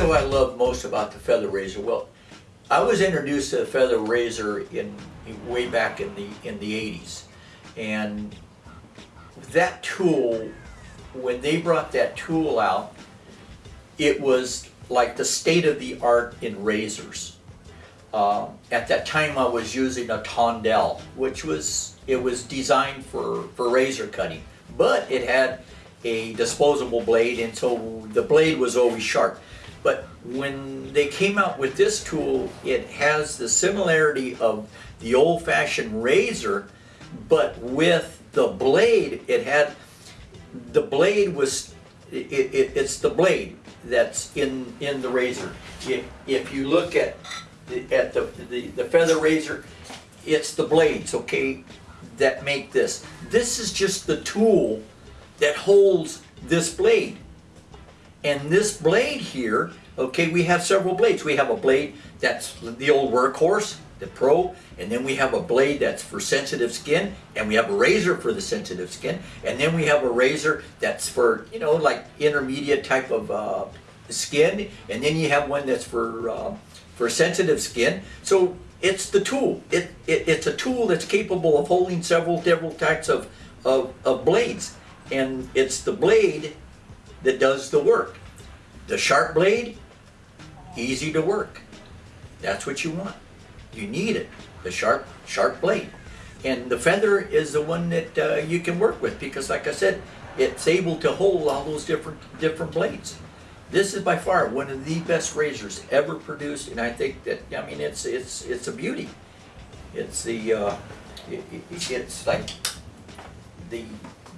do I love most about the feather razor? Well, I was introduced to the feather razor in, way back in the, in the eighties. And that tool, when they brought that tool out, it was like the state of the art in razors. Uh, at that time I was using a Tondeo, which was, it was designed for, for razor cutting. But it had a disposable blade and so the blade was always sharp. But when they came out with this tool, it has the similarity of the old-fashioned razor, but with the blade, it had, the blade was, it, it, it's the blade that's in, in the razor. If, if you look at, at the, the, the feather razor, it's the blades, okay, that make this. This is just the tool that holds this blade. And this blade here, okay, we have several blades. We have a blade that's the old workhorse, the pro, and then we have a blade that's for sensitive skin, and we have a razor for the sensitive skin, and then we have a razor that's for, you know, like intermediate type of uh, skin, and then you have one that's for, uh, for sensitive skin. So it's the tool. It, it, it's a tool that's capable of holding several different types of, of, of blades. And it's the blade that does the work. The sharp blade, easy to work. That's what you want. You need it, the sharp, sharp blade. And the feather is the one that uh, you can work with because like I said, it's able to hold all those different, different blades. This is by far one of the best razors ever produced and I think that, I mean, it's, it's, it's a beauty. It's the, uh, it, it- it's like the,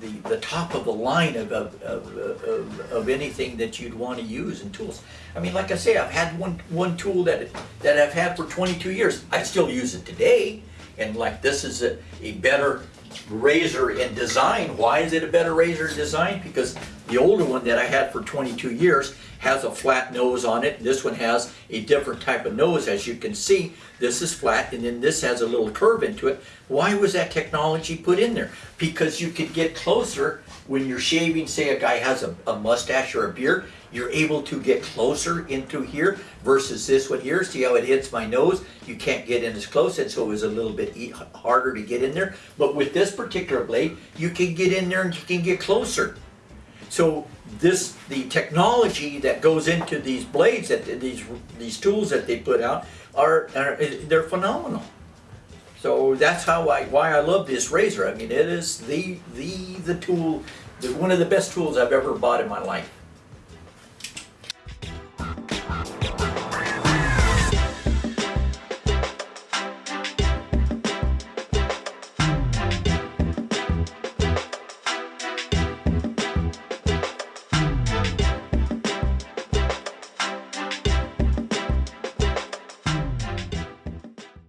the, the top of the line of, of, of, of, of anything that you'd want to use in tools. I mean, like I say, I've had one, one tool that, that I've had for twenty-two years. I still use it today. And like this is a, a better razor in design. Why is it a better razor in design? Because the older one that I had for twenty-two years has a flat nose on it. This one has a different type of nose, as you can see. This is flat, and then this has a little curve into it. Why was that technology put in there? Because you could get closer when you're shaving, say a guy has a, a mustache or a beard, you're able to get closer into here versus this one here. See how it hits my nose? You can't get in as close, and so it was a little bit harder to get in there. But with this particular blade, you can get in there and you can get closer. So this, the technology that goes into these blades, that these these tools that they put out, are, are they're phenomenal. So that's how I why I love this razor. I mean, it is the the the tool, the, one of the best tools I've ever bought in my life.